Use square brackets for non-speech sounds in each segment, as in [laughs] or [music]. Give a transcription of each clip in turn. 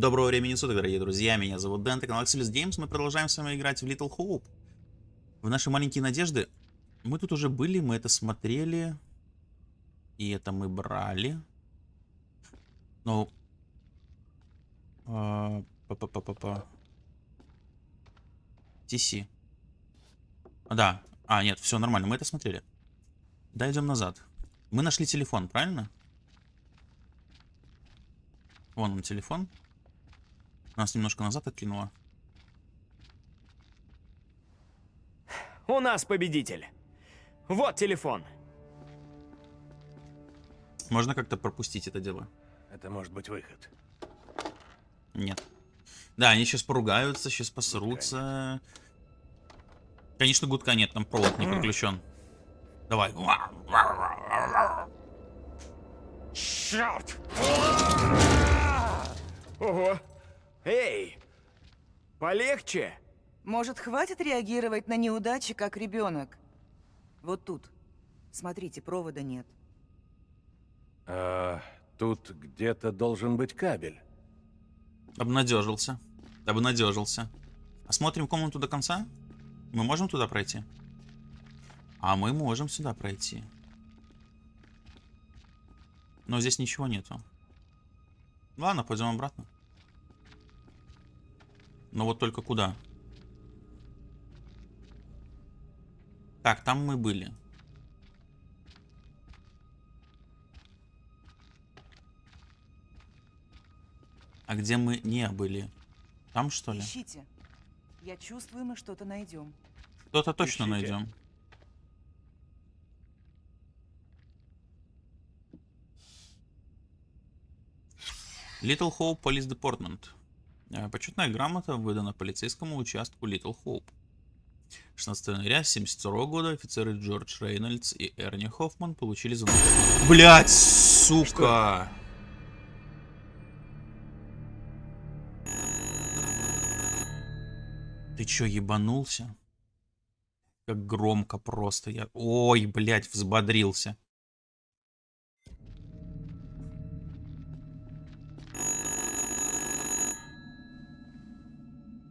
Доброго времени суток, дорогие друзья, меня зовут Дэн, это канал Axelis Games, мы продолжаем с вами играть в Little Hope. В наши маленькие надежды. Мы тут уже были, мы это смотрели. И это мы брали. Ну... А, Па-па-па-па-па. TC. А, да. А, нет, все нормально, мы это смотрели. Да, идем назад. Мы нашли телефон, правильно? Вон он телефон. Нас немножко назад откинуло. У нас победитель. Вот телефон. Можно как-то пропустить это дело? Это может быть выход. Нет. Да, они сейчас поругаются, сейчас посрутся. Конечно, гудка нет, там провод не подключен. Давай. Черт! Ого! Эй! Полегче! Может, хватит реагировать на неудачи, как ребенок? Вот тут. Смотрите, провода нет. А, тут где-то должен быть кабель. Обнадежился. Обнадежился. Осмотрим комнату до конца? Мы можем туда пройти? А мы можем сюда пройти. Но здесь ничего нету. Ладно, пойдем обратно. Но вот только куда? Так, там мы были. А где мы не были? Там что ли? Ищите. Я чувствую, мы что-то найдем. Что-то точно Ищите. найдем. Little Hope Police Department. Э, Почетная грамота выдана полицейскому участку Little Hope. 16 января 1972 года офицеры Джордж Рейнольдс и Эрни Хоффман получили звонок. Блять, сука! Ты чё, ебанулся? Как громко просто я... Ой, блядь, взбодрился.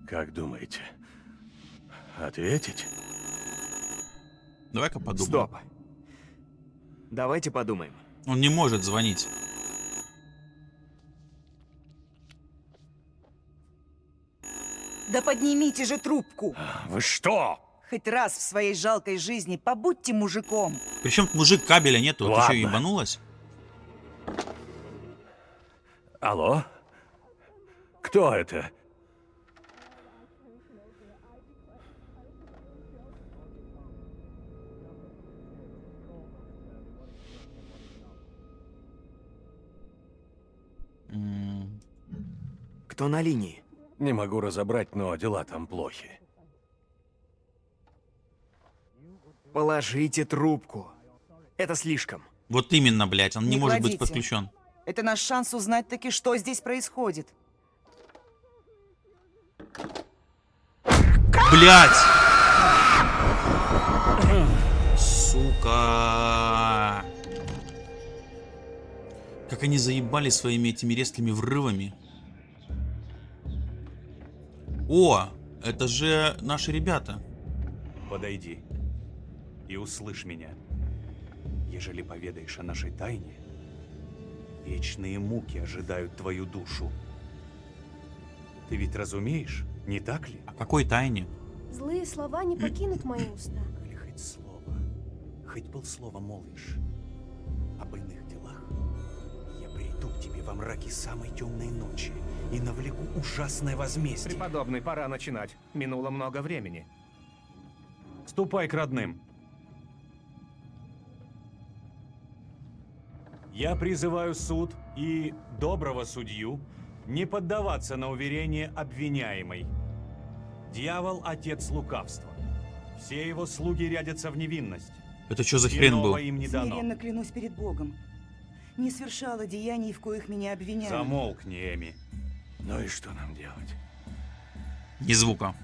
Как думаете? Ответить? Давай-ка подумаем. Стоп. Давайте подумаем. Он не может звонить. Да поднимите же трубку! Вы что? Хоть раз в своей жалкой жизни побудьте мужиком. Причем мужик кабеля нету. Ты Ладно. что, ебанулась? Алло? Кто это? Кто на линии? Не могу разобрать, но дела там плохи. Положите трубку. Это слишком. Вот именно, блядь, он не, Не может быть подключен. Это наш шанс узнать таки, что здесь происходит. Блядь! Сука! Как они заебали своими этими резкими врывами. О, это же наши ребята. Подойди и услышь меня. Ежели поведаешь о нашей тайне, вечные муки ожидают твою душу. Ты ведь разумеешь, не так ли? О какой тайне? Злые слова не покинут мои уста. Или хоть слово, хоть полслова молвишь об иных делах, я приду к тебе во мраке самой темной ночи и навлеку ужасное возмездие. Преподобный, пора начинать. Минуло много времени. Ступай к родным. Я призываю суд и доброго судью не поддаваться на уверение обвиняемой. Дьявол – отец лукавства. Все его слуги рядятся в невинность. Это что за хрен был? Им не дано. Смиренно клянусь перед Богом. Не совершала деяний, в коих меня обвиняют. Замолкни, Эми. Ну и что нам делать? Ни звука.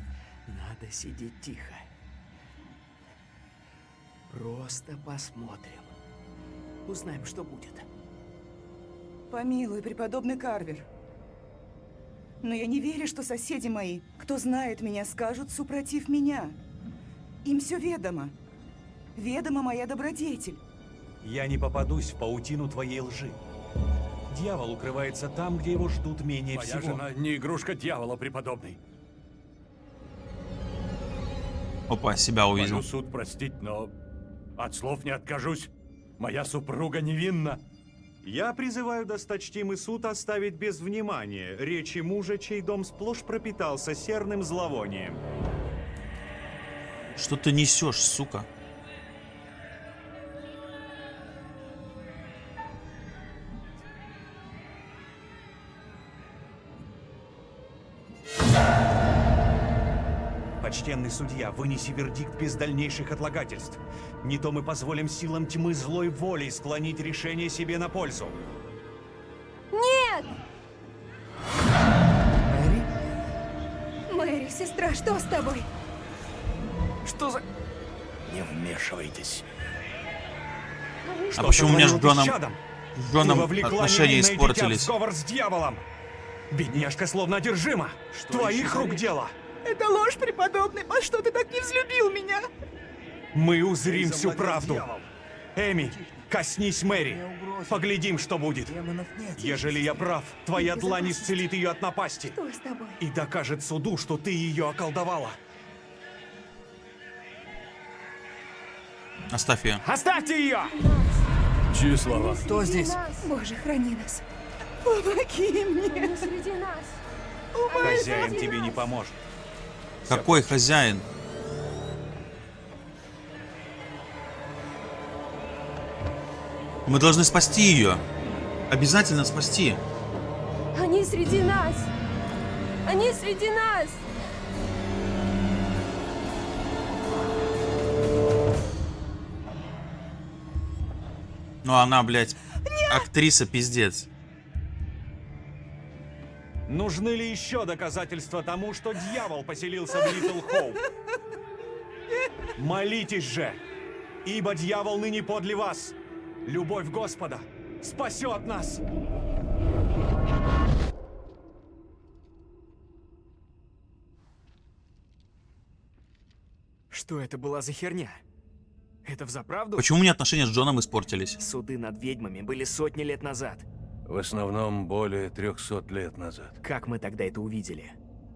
Надо сидеть тихо. Просто посмотрим. Узнаем, что будет. Помилуй, преподобный Карвер. Но я не верю, что соседи мои, кто знает меня, скажут супротив меня. Им все ведомо. Ведома моя добродетель. Я не попадусь в паутину твоей лжи. Дьявол укрывается там, где его ждут менее Моя всего. жена не игрушка дьявола, преподобный. Опа, себя увидел. Молю суд простить, но от слов не откажусь. Моя супруга невинна. Я призываю досточтимый суд оставить без внимания речи мужа, чей дом сплошь пропитался серным зловонием. Что ты несешь, сука? Почтенный судья, вынеси вердикт без дальнейших отлагательств. Не то мы позволим силам тьмы злой волей склонить решение себе на пользу. Нет! Мэри? Мэри, сестра, что с тобой? Что за... Не вмешивайтесь. А почему у меня с Джоном, с Джоном отношения испортились? сговор с дьяволом. Бедняжка словно одержима. Твоих рук дело. Это ложь, преподобный. По что ты так не взлюбил меня? Мы узрим всю правду. Эми, коснись Мэри. Поглядим, что будет. Ежели я прав, твоя длань исцелит ее от напасти. Что с тобой? И докажет суду, что ты ее околдовала. Оставь ее. Оставьте ее! Чьи слова? Кто здесь? Боже, храни нас. Помоги мне. Они среди нас. Хозяин тебе не поможет. Какой хозяин? Мы должны спасти ее. Обязательно спасти. Они среди нас. Они среди нас. Ну она, блядь, актриса пиздец. Нужны ли еще доказательства тому, что дьявол поселился в Литл Хоуп? Молитесь же, ибо дьявол ныне подле вас. Любовь Господа спасет нас. Что это была за херня? Это взаправду? Почему у меня отношения с Джоном испортились? Суды над ведьмами были сотни лет назад. В основном более 300 лет назад. Как мы тогда это увидели?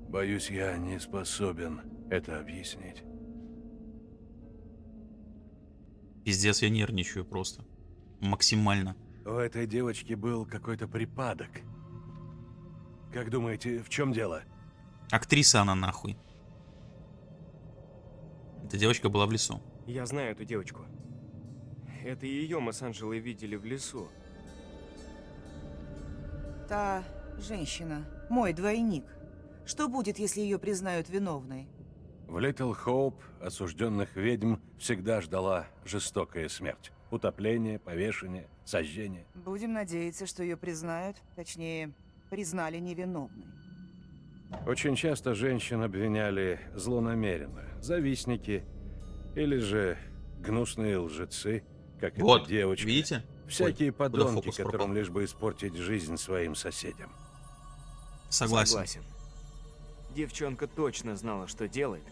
Боюсь, я не способен это объяснить. Пиздец, я нервничаю просто. Максимально. У этой девочки был какой-то припадок. Как думаете, в чем дело? Актриса она нахуй. Эта девочка была в лесу. Я знаю эту девочку. Это ее мы с Анжелой видели в лесу. Та женщина, мой двойник. Что будет, если ее признают виновной? В Литл Хоуп осужденных ведьм всегда ждала жестокая смерть. Утопление, повешение, сожжение. Будем надеяться, что ее признают, точнее, признали невиновной. Очень часто женщин обвиняли злонамеренно. Завистники или же гнусные лжецы, как Вот, эта девочка. видите? Всякие Ой, подонки, фокус пропал? которым лишь бы испортить жизнь своим соседям. Согласен. Согласен. Девчонка точно знала, что делает,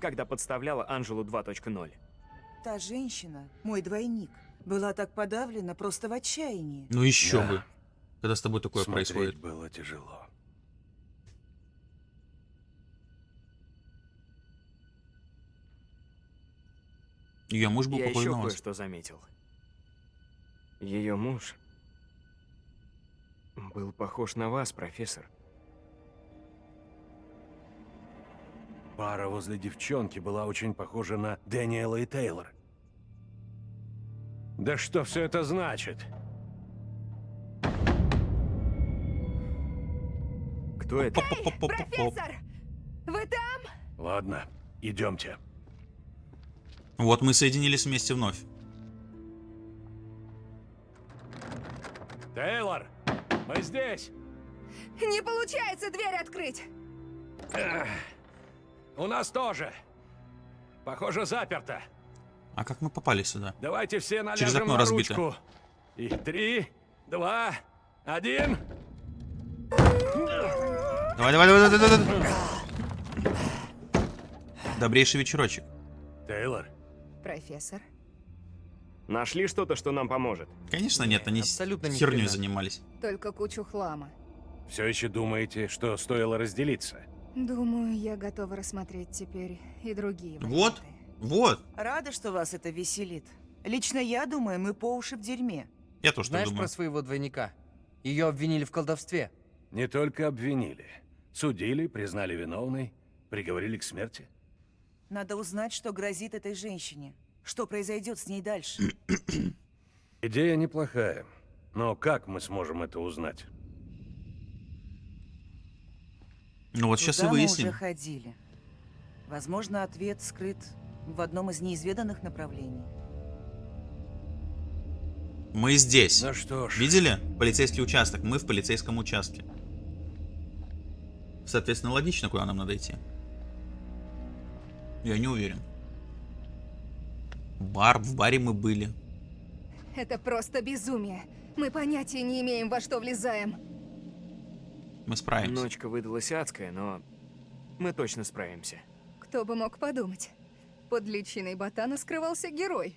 когда подставляла Анжелу 2.0. Та женщина, мой двойник, была так подавлена просто в отчаянии. Ну еще Да. бы. Когда с тобой такое Смотреть происходит. было тяжело. Ее муж был Я еще кое-что заметил. Ее муж был похож на вас, профессор. Пара возле девчонки была очень похожа на Дэниела и Тейлор. Да что все это значит? Кто это? Поп-поп-поп-поп. Профессор! Вы там? Ладно, идемте. Вот мы соединились вместе вновь. Тейлор, мы здесь. Не получается дверь открыть. У нас тоже. Похоже, заперто. А как мы попали сюда? Давайте все наляжем Через окно на разбито. ручку. И три, два, один. Давай, давай, давай, давай, давай, давай. Добрейший вечерочек. Тейлор, Профессор. Нашли что-то, что нам поможет? Конечно нет, они Абсолютно ни херней хрена. занимались. Только кучу хлама. все еще думаете, что стоило разделиться? Думаю, я готова рассмотреть теперь и другие Вот. варианты. Вот. Рада, что вас это веселит. Лично я думаю, мы по уши в дерьме. Я тоже Знаешь думаю. про своего двойника? Ее обвинили в колдовстве. Не только обвинили. Судили, признали виновной, приговорили к смерти. Надо узнать, что грозит этой женщине. Что произойдет с ней дальше. [clears throat] Идея неплохая. Но как мы сможем это узнать? Ну вот сейчас и Туда мы выясним. уже ходили. Возможно, ответ скрыт в одном из неизведанных направлений. Мы здесь. Ну что ж, Видели? Полицейский участок. Мы в полицейском участке. Соответственно, логично, куда нам надо идти. Я не уверен. Бар, в баре мы были. Это просто безумие. Мы понятия не имеем, во что влезаем. Мы справимся. Ночка выдалась адская, но мы точно справимся. Кто бы мог подумать. Под личиной ботана скрывался герой.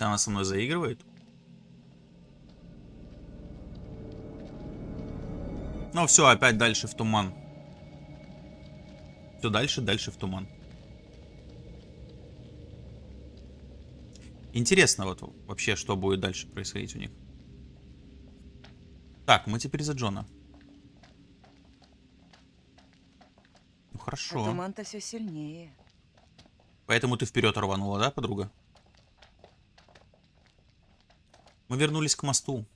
Она со мной заигрывает. Ну все, опять дальше в туман. Все дальше, дальше в туман. Интересно вот вообще, что будет дальше происходить у них. Так, мы теперь за Джона. Ну А хорошо. туман-то все сильнее. Поэтому ты вперед рванула, да, подруга? Мы вернулись к мосту.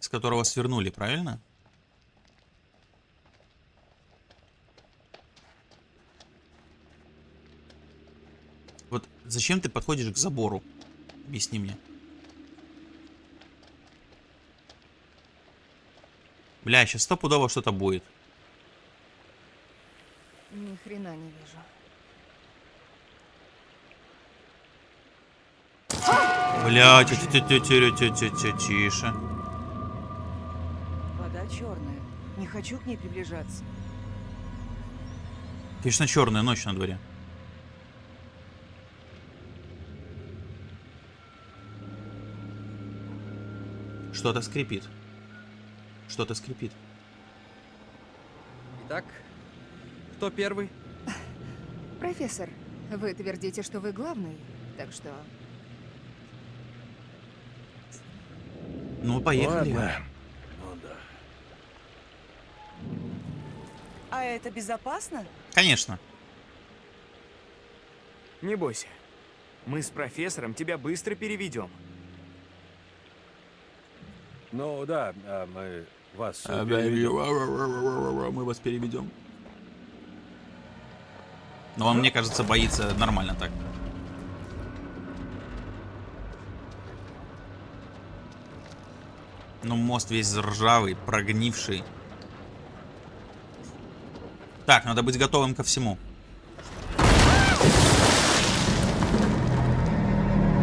С которого свернули, правильно? Вот зачем ты подходишь к забору? Объясни мне. Бля, сейчас стопудово что-то будет. Ни хрена не вижу. Бля, тише. Вода черная. Не хочу к ней приближаться. Конечно, черная ночь на дворе. Что-то скрипит. Что-то скрипит. Итак, кто первый? Профессор, вы твердите, что вы главный, так что... Ну, поехали. Ладно. Ну да. А это безопасно? Конечно. Не бойся. Мы с профессором тебя быстро переведем. Ну да, а мы вас... А, переведем. Мы вас переведем. Но он, мне кажется, боится нормально так. Ну, мост весь ржавый, прогнивший. Так, надо быть готовым ко всему.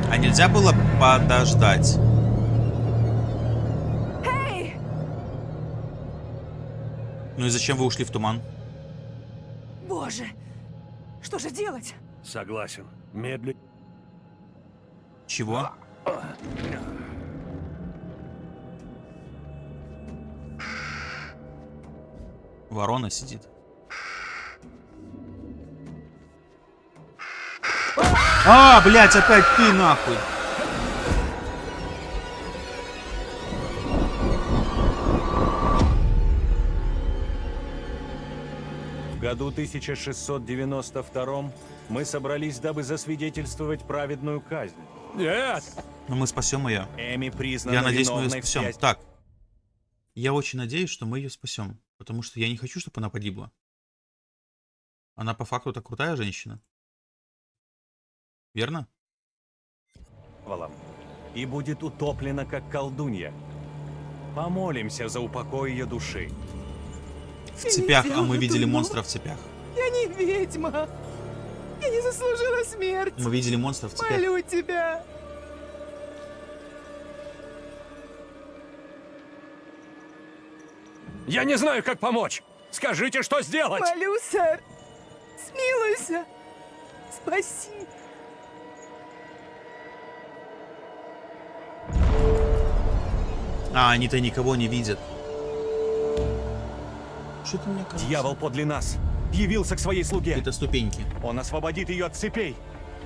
А нельзя было подождать? Ну и зачем вы ушли в туман? Боже! Что же делать? Согласен. Медленно. Чего? Ворона сидит. А, блядь, опять ты нахуй. Году 1692 мы собрались, дабы засвидетельствовать праведную казнь. Нет! Но мы спасем ее. Эми признана Я надеюсь, мы ее спасем. части- Так. Я очень надеюсь, что мы ее спасем. Потому что я не хочу, чтобы она погибла. Она по факту так крутая женщина. Верно? и будет утоплена, как колдунья. Помолимся за упокой ее души. В цепях, а мы видели монстра в цепях. Я не ведьма. Я не заслужила смерть. Мы видели монстров в цепях. Молю тебя. Я не знаю, как помочь. Скажите, что сделать? Молю, сэр. Смилуйся. Спаси. А, они-то никого не видят. Что ты мне кажется? Дьявол подле нас. Явился к своей слуге. Это ступеньки. Он освободит ее от цепей.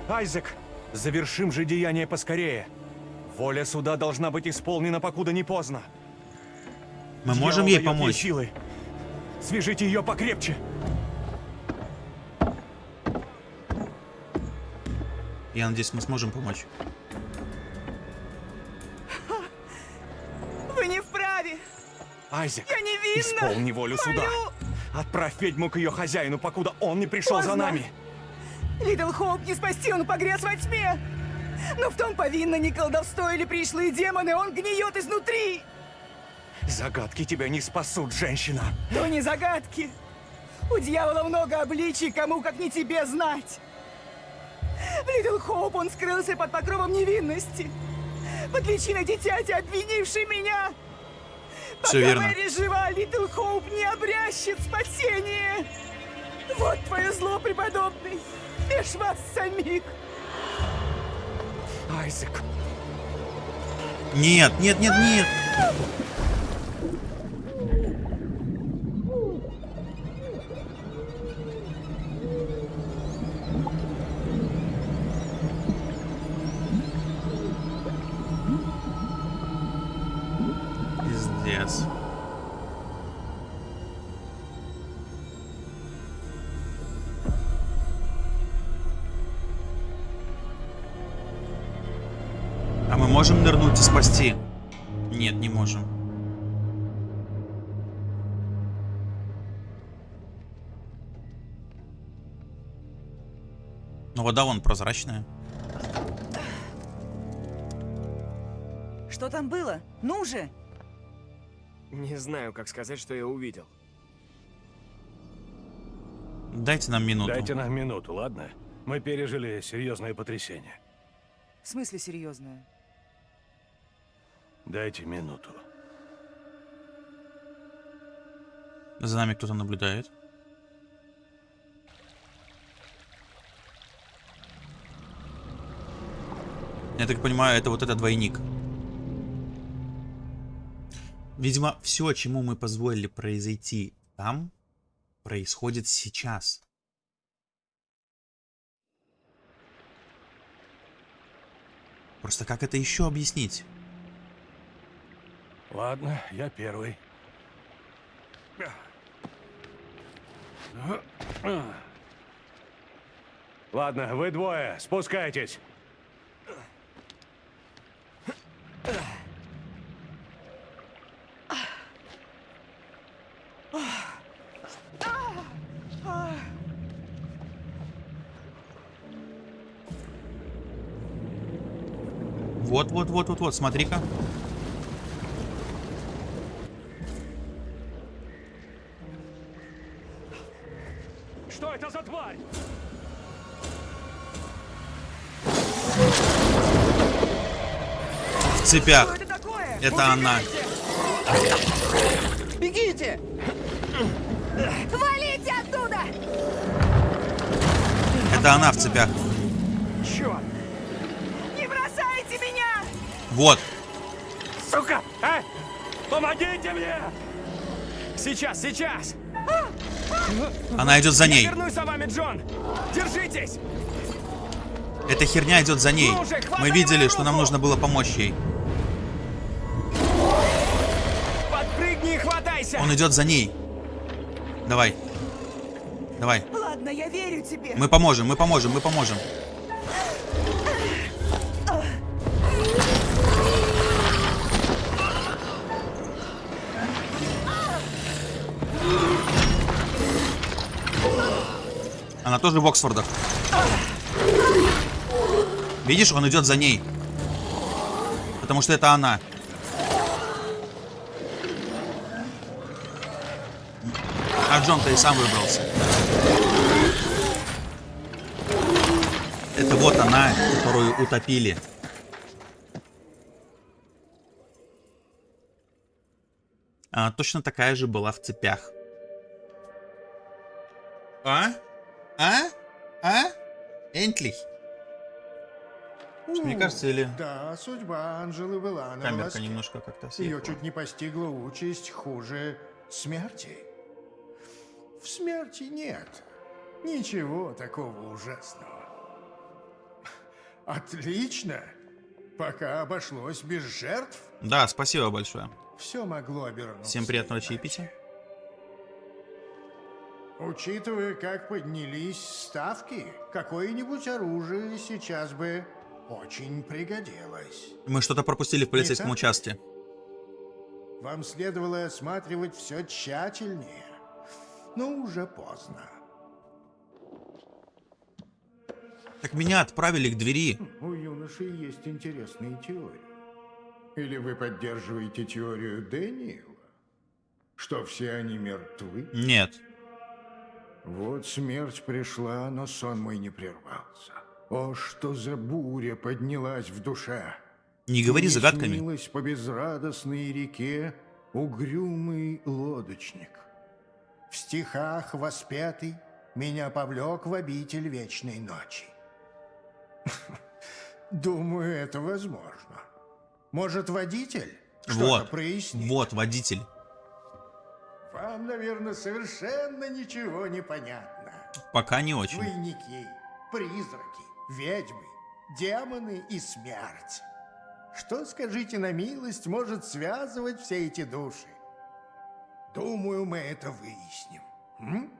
Айзек, завершим же деяние поскорее. Воля суда должна быть исполнена, покуда не поздно. Мы Дьявол можем ей помочь. силы. Свяжите ее покрепче. Я надеюсь, мы сможем помочь. Вы не вправе. Айзек, Я невинна. исполни волю суда. Молю. Отправь ведьму к ее хозяину, покуда он не пришел за Поздно. нами. Little Hope не спасти, он погряз во тьме. Но в том повинно не колдовство или пришлые демоны, он гниет изнутри. Загадки тебя не спасут, женщина. То не загадки. У дьявола много обличий, кому как не тебе знать. В Лидл Хоуп он скрылся под покровом невинности. Под личиной дитяти, обвинившей меня. Пока верно. Мэри жива, Лидл Хоуп не обрящет спасение. Вот твое зло, преподобный. Бежь вас самих. Айзек, Нет, нет, нет, нет. Пиздец. А мы можем нырнуть и спасти? Нет, не можем. Но вода вон прозрачная. Что там было? Ну же! Не знаю, как сказать, что я увидел. Дайте нам минуту. Дайте нам минуту, ладно? Мы пережили серьезное потрясение. В смысле серьезное? Дайте минуту. За нами кто-то наблюдает. Я так понимаю, это вот этот двойник. Видимо, все, чему мы позволили произойти там, происходит сейчас. Просто как это еще объяснить? Ладно, я первый. Ладно, вы двое, спускайтесь. Вот, смотри-ка. Что это за тварь? В цепях. Что это такое? Это она. Бегите! Валите оттуда! Это она в цепях. Черт! Вот. Сука! А! Помогите мне! Сейчас, сейчас! Она идет за Я ней. вернусь за вами, Джон! Держитесь! Эта херня идет за ней. Ну уже, Мы видели, что нам нужно было помочь ей. Подпрыгни и хватайся! Он идет за ней. Давай. Давай. Ладно, я верю тебе. Мы поможем, мы поможем, мы поможем. Она тоже в Оксфордах. Видишь, он идет за ней. Потому что это она. А Джон-то и сам выбрался. вот она, которую утопили. Она точно такая же была в цепях. А? А? А? Энтлих? Мне кажется, или Да, судьба Анжелы была на камерка волоске. немножко как-то Ее съехала. чуть не постигла участь хуже смерти. В смерти нет ничего такого ужасного. Отлично. Пока обошлось без жертв, Да, спасибо большое. все могло обернуться. Всем приятного иначе. чаепития. Учитывая, как поднялись ставки, какое-нибудь оружие сейчас бы очень пригодилось. Мы что-то пропустили в полицейском так? участке. Вам следовало осматривать все тщательнее, но уже поздно. Так меня отправили к двери. У юноши есть интересные теории. Или вы поддерживаете теорию Дэниела, что все они мертвы? Нет. Вот смерть пришла, но сон мой не прервался. О, что за буря поднялась в душе! Не говори Мне загадками. снилось по безрадостной реке угрюмый лодочник. В стихах воспетый меня повлек в обитель вечной ночи. [laughs] Думаю, это возможно. Может, водитель что-то Вот. прояснит? Вот, водитель. Вам, наверное, совершенно ничего не понятно. Пока не очень. Двойники, призраки, ведьмы, демоны и смерть. Что, скажите на милость, может связывать все эти души? Думаю, мы это выясним. М?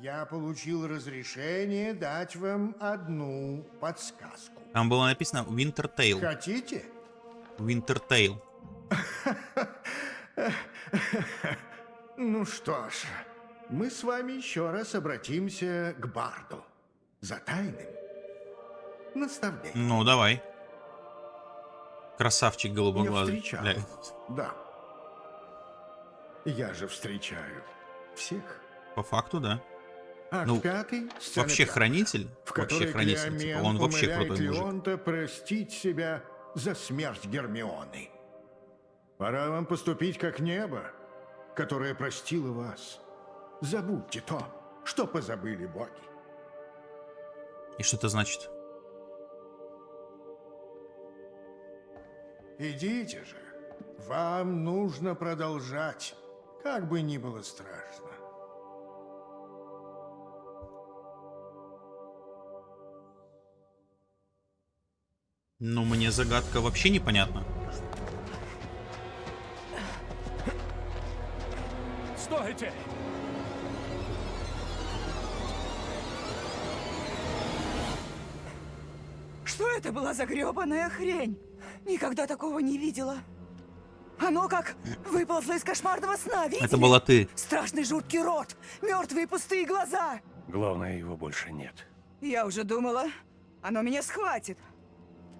Я получил разрешение дать вам одну подсказку. Там было написано Wintertail. Хотите? Wintertail. [laughs] Ну что ж, мы с вами еще раз обратимся к Барду за тайным наставлением. Ну, давай. Красавчик Я голубоглазый. встречал. Бля. Да. Я же встречаю всех. По факту, да. Акт Ну, пятый, Вообще пятая, хранитель. в Вообще хранитель. Типа, он вообще крутой мужик. Леонта простить себя за смерть Гермионы. Пора вам поступить как небо, которое простило вас. Забудьте то, что позабыли боги. И что это значит? Идите же. Вам нужно продолжать, как бы ни было страшно. Ну, мне загадка вообще непонятна. Стойте! Что это была за гребаная хрень? Никогда такого не видела. Оно как выползло из кошмарного сна, видели? Это была ты. Страшный жуткий рот, мертвые пустые глаза. Главное, его больше нет. Я уже думала, оно меня схватит.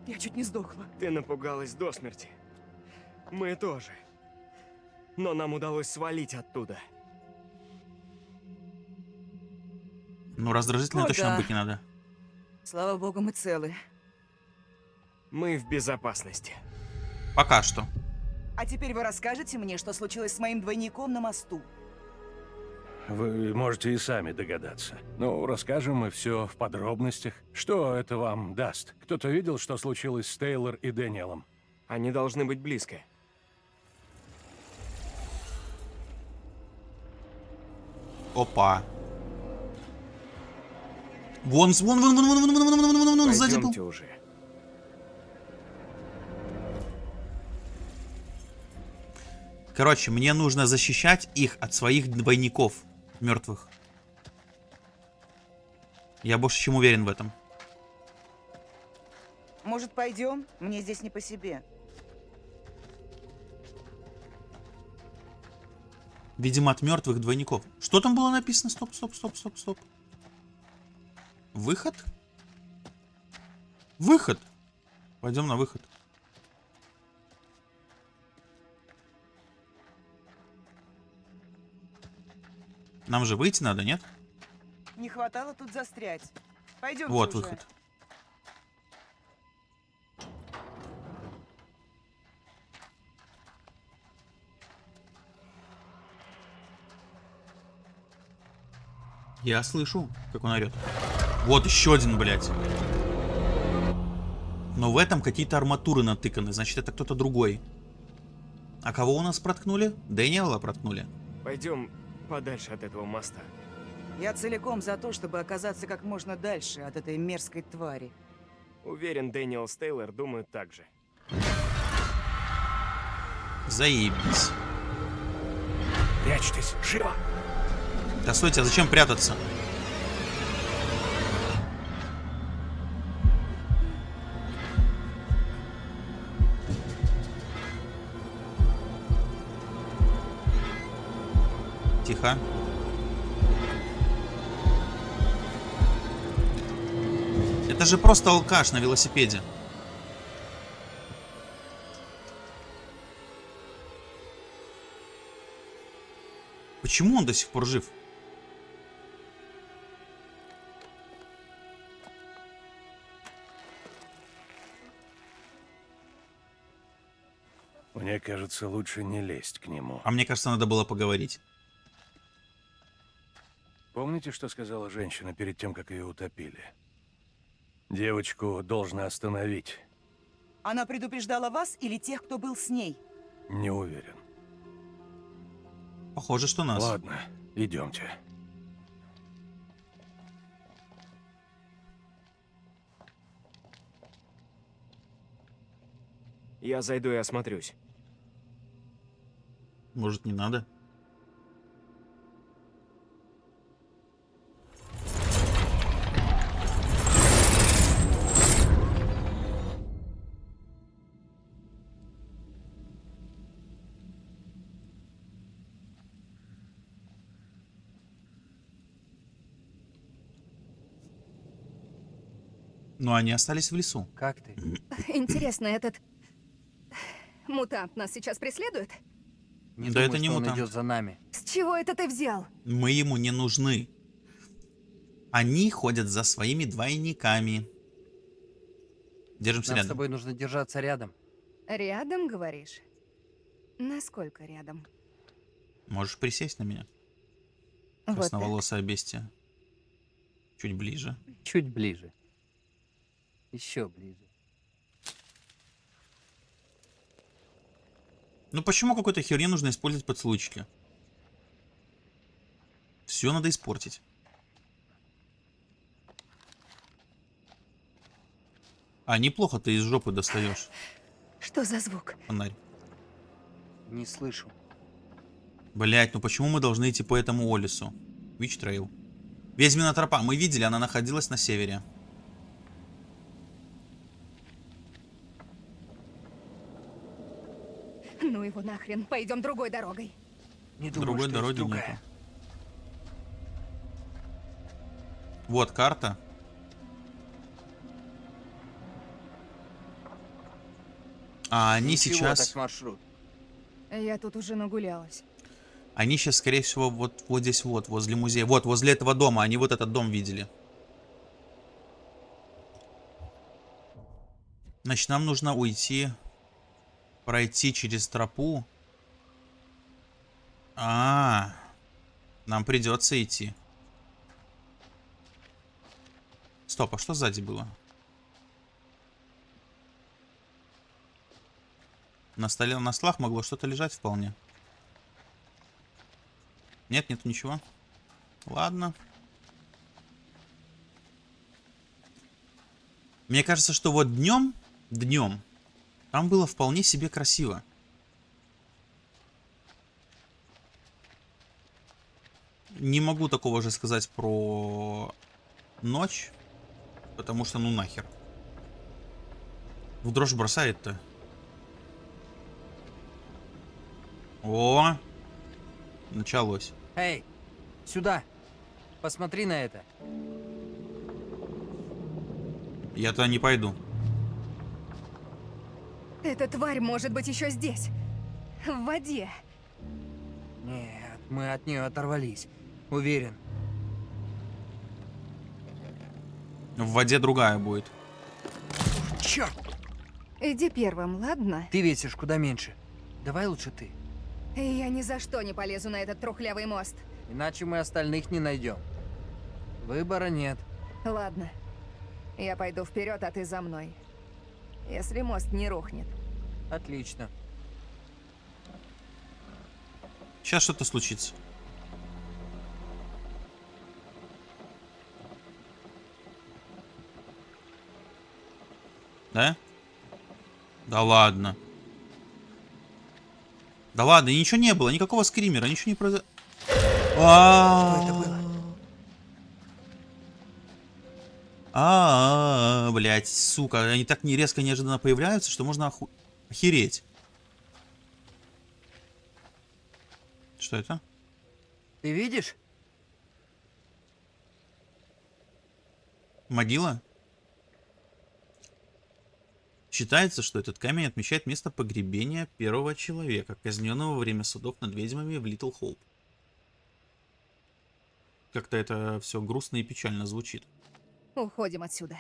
Я чуть не сдохла. Ты напугалась до смерти. Мы тоже. Но нам удалось свалить оттуда. Ну, раздражительной О, точно да. быть не надо. Слава богу, мы целы. Мы в безопасности. Пока что. А теперь вы расскажете мне, что случилось с моим двойником на мосту. Вы можете и сами догадаться. Ну, расскажем мы все в подробностях. Что это вам даст? Кто-то видел, что случилось с Тейлор и Дэниелом? Они должны быть близко. Опа. Вон, вон, вон, вон, вон, вон, вон, вон, вон, вон, вон, вон, сзади был. Уже. Короче, мне нужно защищать их от своих двойников мертвых. Я больше чем уверен в этом. Может, пойдем? Мне здесь не по себе. Видимо, от мертвых двойников. Что там было написано? Стоп, стоп, стоп, стоп, стоп. Выход? Выход. Пойдем на выход. Нам же выйти надо, нет? Не хватало тут застрять. Пойдемте Вот уже. выход. Я слышу, как он орет. Вот еще один, блядь. Но в этом какие-то арматуры натыканы, значит это кто-то другой. А кого у нас проткнули? Дэниела проткнули. Пойдем подальше от этого моста. Я целиком за то, чтобы оказаться как можно дальше от этой мерзкой твари. Уверен, Дэниел Стейлор думает так же. Заебись. Прячьтесь, живо! Да стойте, а зачем прятаться? Тихо. Это же просто алкаш на велосипеде. Почему он до сих пор жив? Кажется, лучше не лезть к нему. А мне кажется, надо было поговорить. Помните, что сказала женщина перед тем, как ее утопили? Девочку должны остановить. Она предупреждала вас или тех, кто был с ней? Не уверен. Похоже, что нас. Ладно, идемте. Я зайду и осмотрюсь. Может, не надо? Но они остались в лесу. Как ты? [clears throat] Интересно, этот мутант нас сейчас преследует? Не Да думаю, это не что он мутант. идет за нами. С чего это ты взял? Мы ему не нужны. Они ходят за своими двойниками. Держимся Нам с рядом. тобой нужно держаться рядом. Рядом, говоришь? Насколько рядом? Можешь присесть на меня? Вот. Красноволосое бестия. Чуть ближе. Чуть ближе. Еще ближе. Ну почему какой-то херне нужно использовать подслучки? Все надо испортить. А неплохо ты из жопы достаешь Что за звук? фонарь. Не слышу. Блять, ну почему мы должны идти по этому лесу? Witch Trail. Ведьмина тропа. Мы видели, она находилась на севере. Ну его нахрен, пойдем другой дорогой. Не думаю, Другой дороги другая. нету. Вот карта. А они Ничего, сейчас... так маршрут. Я тут уже нагулялась. Они сейчас, скорее всего, вот, вот здесь вот, возле музея. Вот, возле этого дома. Они вот этот дом видели. Значит, нам нужно уйти, пройти через тропу. А, -а, -а. нам придется идти. Стоп, а что сзади было? На столе на слах могло что-то лежать вполне. Нет, нету ничего. Ладно. Мне кажется, что вот днем, днем, там было вполне себе красиво. Не могу такого же сказать про ночь, потому что ну нахер. В дрожь бросает-то. О, началось. Эй, сюда. Посмотри на это. Я туда не пойду. Эта тварь может быть еще здесь. В воде. Нет, мы от нее оторвались. Уверен. В воде другая будет. Черт! Иди первым, ладно? Ты весишь куда меньше. Давай лучше ты. Я ни за что не полезу на этот трухлявый мост. Иначе мы остальных не найдем. Выбора нет. Ладно. Я пойду вперед, а ты за мной. Если мост не рухнет. Отлично. Сейчас что-то случится. Да? Да ладно. Да ладно, ничего не было, никакого скримера, ничего не произошло. Что это было? А, блять, сука, они так не резко неожиданно появляются, что можно оху... охереть. Что это? Ты видишь? Могила? Считается, что этот камень отмечает место погребения первого человека, казненного во время судов над ведьмами в Литл Хоуп. Как-то это все грустно и печально звучит. Уходим отсюда.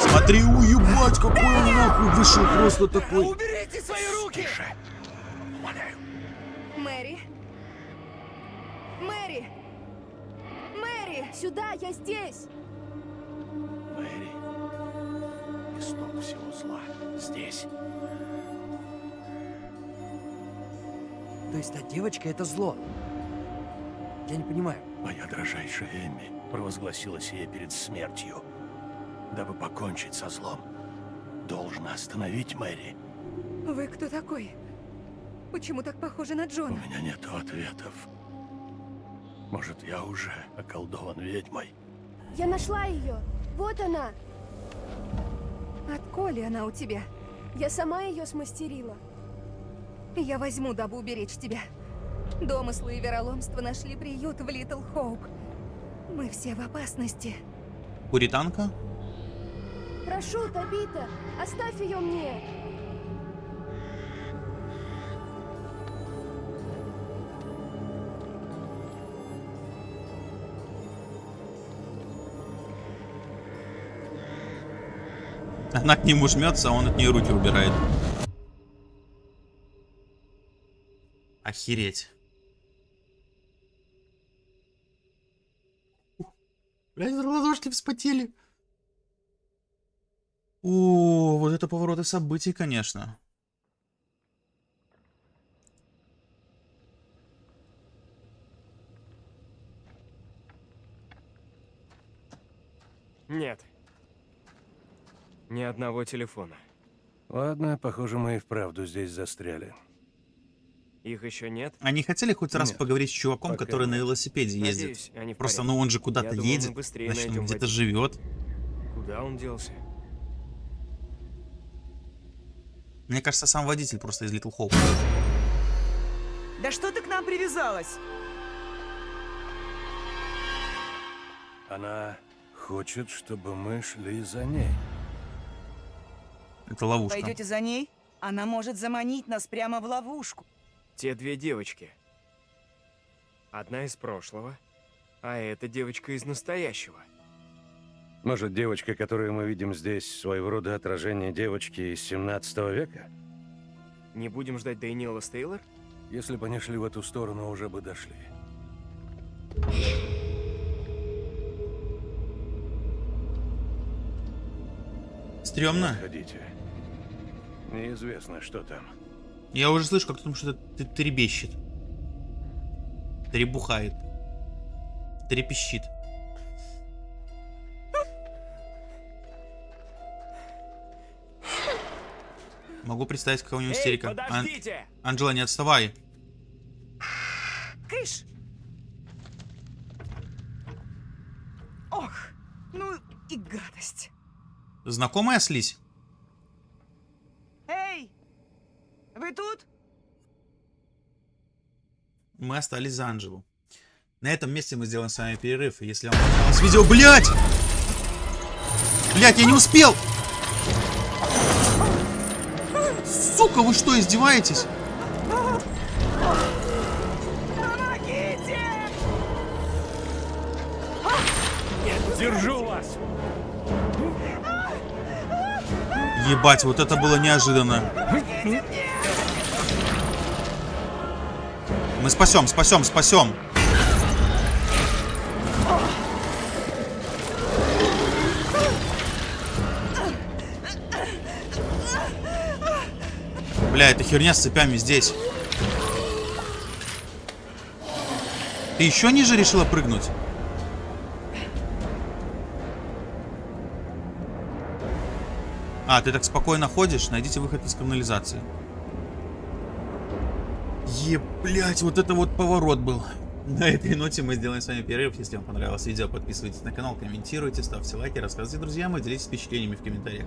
Смотри, уебать, какой он нахуй вышел просто такой. Уберите свои руки! Мэри? Мэри! Мэри! Сюда, я здесь! Мэри, исток всего зла здесь. То есть та девочка это зло. Я не понимаю. Моя дрожайшая Эмми провозгласила сие перед смертью, дабы покончить со злом. Должна остановить Мэри. Вы кто такой? Почему так похожи на У Джона? меня нет ответов. Может, я уже околдован ведьмой? Я нашла ее! Вот она! Отколи она у тебя? Я сама ее смастерила. Я возьму, дабы уберечь тебя. Домыслы и вероломство нашли приют в Литл Хоуп. Мы все в опасности. Пуританка? Прошу, Табита, оставь ее мне! Она к нему жмется, а он от нее руки убирает. Охереть. Блядь, ладошки вспотели. О, вот это повороты событий, конечно. Нет. Ни одного телефона. Ладно, похоже, мы и вправду здесь застряли. Их еще нет? Они хотели хоть раз Нет, поговорить с чуваком, пока который на нет. велосипеде ездит? Надеюсь, Просто, ну он же куда-то думаю, едет, быстрее значит, он где-то живет. Куда он делся? Мне кажется, сам водитель просто из Литл Хоуп. Да что ты к нам привязалась? Она хочет, чтобы мы шли за ней. Это ловушка. Пойдете за ней? Она может заманить нас прямо в ловушку. Те две девочки. Одна из прошлого, а эта девочка из настоящего. Может, девочка, которую мы видим здесь, своего рода отражение девочки из 17 века? Не будем ждать Дэниела Стейлор? Если бы они шли в эту сторону, уже бы дошли. Стремно. Ходите. Неизвестно, что там. Я уже слышу, как там что-то требещет. Требухает. Трепещит. Могу представить, какая у него Эй, истерика. Ан- подождите! Анджела, не отставай. Кыш! Ох, ну и гадость. Знакомая слизь? Эй, вы тут? Мы остались за Анджелу. На этом месте мы сделаем с вами перерыв. Если вам понравилось видео... Блять! Блять, я не успел! Сука, вы что, издеваетесь? Помогите! Держу вас! Ебать, вот это было неожиданно. Мы спасем, спасем, спасем. Бля, эта херня с цепями здесь. Ты еще ниже решила прыгнуть? А, ты так спокойно ходишь? Найдите выход из канализации. Блять, вот это вот поворот был. На этой ноте мы сделаем с вами перерыв. Если вам понравилось видео, подписывайтесь на канал, комментируйте, ставьте лайки, рассказывайте друзьям и делитесь впечатлениями в комментариях.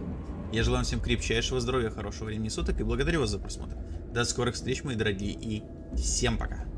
Я желаю всем крепчайшего здоровья, хорошего времени суток и благодарю вас за просмотр. До скорых встреч, мои дорогие, и всем пока.